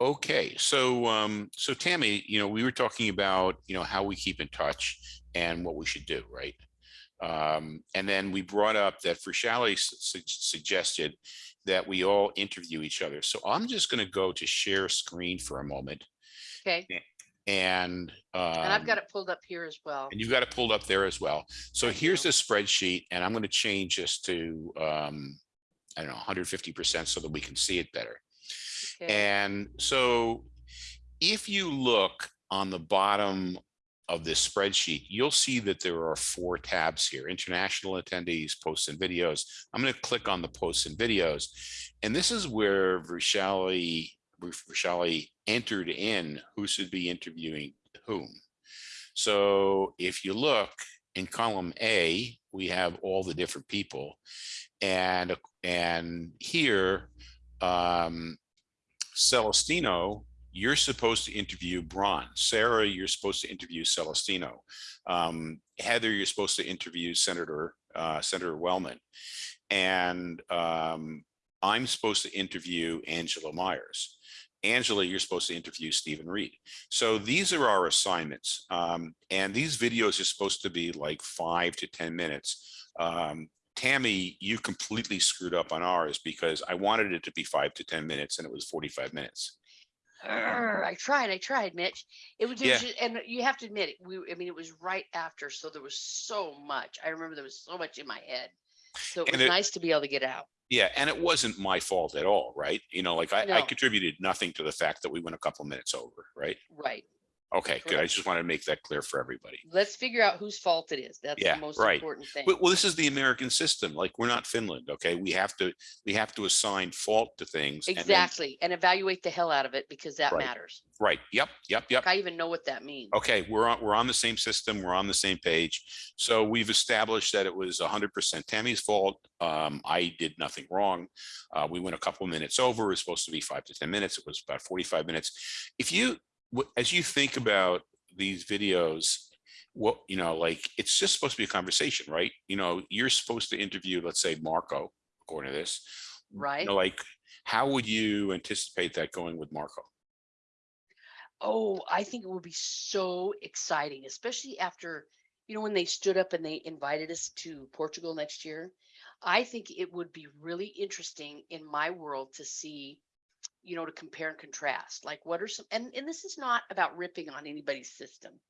Okay, so um, so Tammy, you know, we were talking about, you know, how we keep in touch and what we should do, right? Um, and then we brought up that Vishali su suggested that we all interview each other. So I'm just going to go to share screen for a moment. Okay, And and I've um, got it pulled up here as well. and you've got it pulled up there as well. So here's the spreadsheet and I'm going to change this to, um, I don't know, 150% so that we can see it better. And so if you look on the bottom of this spreadsheet, you'll see that there are four tabs here, international attendees, posts and videos. I'm going to click on the posts and videos. And this is where Vishali, Vishali entered in who should be interviewing whom. So if you look in column A, we have all the different people. And, and here, um, Celestino, you're supposed to interview Braun. Sarah, you're supposed to interview Celestino. Um, Heather, you're supposed to interview Senator uh, Senator Wellman. And um, I'm supposed to interview Angela Myers. Angela, you're supposed to interview Stephen Reed. So these are our assignments. Um, and these videos are supposed to be like five to 10 minutes. Um, Tammy, you completely screwed up on ours because I wanted it to be five to 10 minutes and it was 45 minutes. Arr, I tried, I tried, Mitch. It was, Yeah. ju- and you have to admit it, we, I mean, it was right after, so there was so much. I remember there was so much in my head. So it And was it- nice to be able to get out. Yeah, and it wasn't my fault at all, right? You know, like I, I contributed nothing to the fact that we went a couple minutes over, right? Right. Okay, good. I Correct. just wanted to make that clear for everybody. Let's figure out whose fault it is. That's Yeah, the most right. important thing. But well, this is the American system. Like we're not Finland, okay? We have to we have to assign fault to things. and then- Exactly. And evaluate the hell out of it because that Right. matters. right. Yep. Yep. Yep. I even know what that means. okay, we're on, we're on the same system, we're on the same page. So we've established that it was hundred percent Tammy's fault. Um, I did nothing wrong. Uh, we went a couple minutes over, it was supposed to be five to 10 minutes. It was about 45 minutes. If you, as you think about these videos, what, you know, like, it's just supposed to be a conversation, right? You know, you're supposed to interview, let's say Marco, according to this. You Right. know, like, how would you anticipate that going with Marco? Oh, I think it would be so exciting, especially after, you know, when they stood up and they invited us to Portugal next year. I think it would be really interesting in my world to see, you know, to compare and contrast. Like what are some and, and this is not about ripping on anybody's system.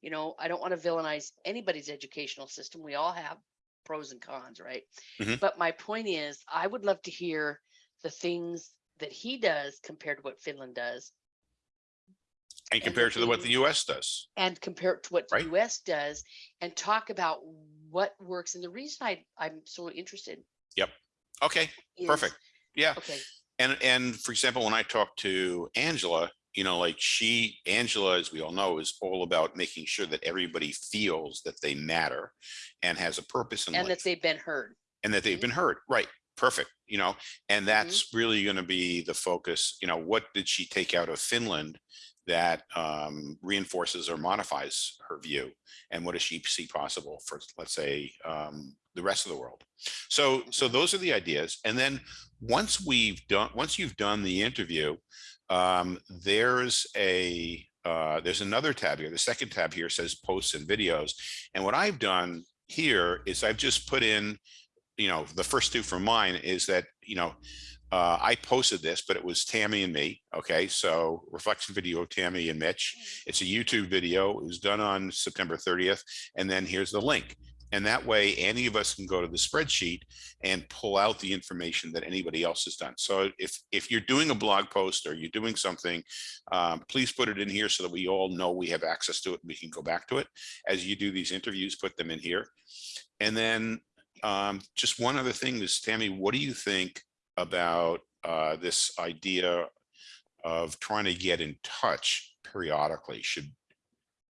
You know, I don't want to villainize anybody's educational system. We all have pros and cons, right? Mhm. But my point is I would love to hear the things that he does compared to what Finland does And compared to the- what the US does? and compare it to what Right. the US does and talk about what works. And the reason I, I'm so interested Yep. Okay, is. perfect. Yeah. Okay, And, and for example, when I talk to Angela, you know, like she, Angela, as we all know, is all about making sure that everybody feels that they matter and has a purpose in and that they've been heard. and that they've Mhm. been heard. Right. Perfect. You know, and that's really going to be the focus. You know, what did she take out of Finland that um, reinforces or modifies her view? And what does she see possible for, let's say, um, the rest of the world? So, so those are the ideas. And then once we've done, once you've done the interview, um, there's a, uh, there's another tab here. The second tab here says posts and videos. And what I've done here is I've just put in, you know, the first two from mine is that, you know, uh, I posted this, but it was Tammy and me. Okay, so reflection video of Tammy and Mitch. It's a YouTube video. It was done on September 30th. And then here's the link. And that way, any of us can go to the spreadsheet and pull out the information that anybody else has done. So if if you're doing a blog post or you're doing something, um, please put it in here so that we all know we have access to it. We can go back to it. As you do these interviews, put them in here. And then um, just one other thing is, Tammy, what do you think about uh, this idea of trying to get in touch periodically? Should,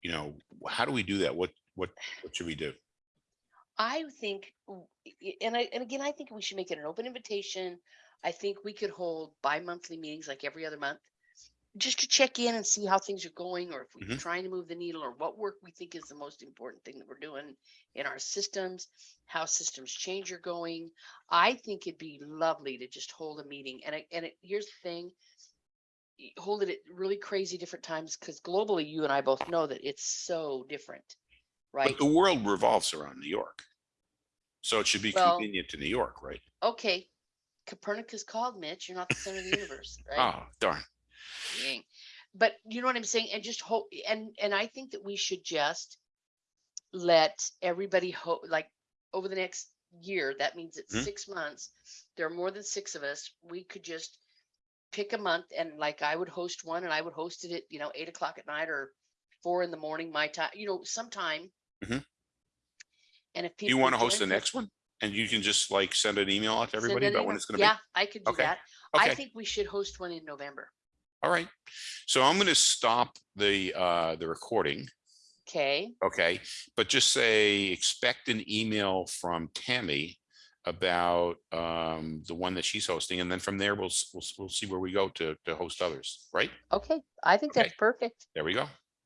you know, how do we do that? What, what, what should we do? I think, and I, and again, I think we should make it an open invitation. I think we could hold bi-monthly meetings like every other month. Just to check in and see how things are going, or if we're Mhm. trying to move the needle, or what work we think is the most important thing that we're doing in our systems, how systems change are going. I think it'd be lovely to just hold a meeting. And I, and it, here's the thing. hold it at really crazy different times because globally, you and I both know that it's so different, right? But the world revolves around New York. So it should be Well- convenient to New York, right? Okay, Copernicus called, Mitch. You're not the center of the universe, right? Oh, darn. Dang. But you know what I'm saying? And just hope, and, and I think that we should just let everybody hope, like, over the next year, that means it's Mhm. six months. There are more than six of us. We could just pick a month and like I would host one and I would host it at, you know, eight o'clock at night or four in the morning, my time, you know, sometime. Mhm. And if people. You want to host the next one? And you can just like send an email out to everybody about when it's gonna be? Yeah, I could do Okay. that. I think we should host one in November. All right. So I'm gonna stop the, uh, the recording, Okay, okay? But just say, expect an email from Tammy about, um, the one that she's hosting, and then from there, we'll, we'll, we'll see where we go to, to host others, right? okay. I think Okay. that's perfect. There we go.